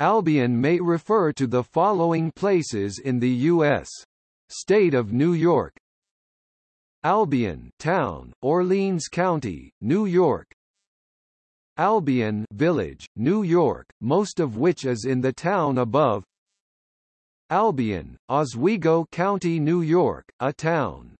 Albion may refer to the following places in the U.S. State of New York. Albion Town, Orleans County, New York. Albion Village, New York, most of which is in the town above. Albion, Oswego County, New York, a town.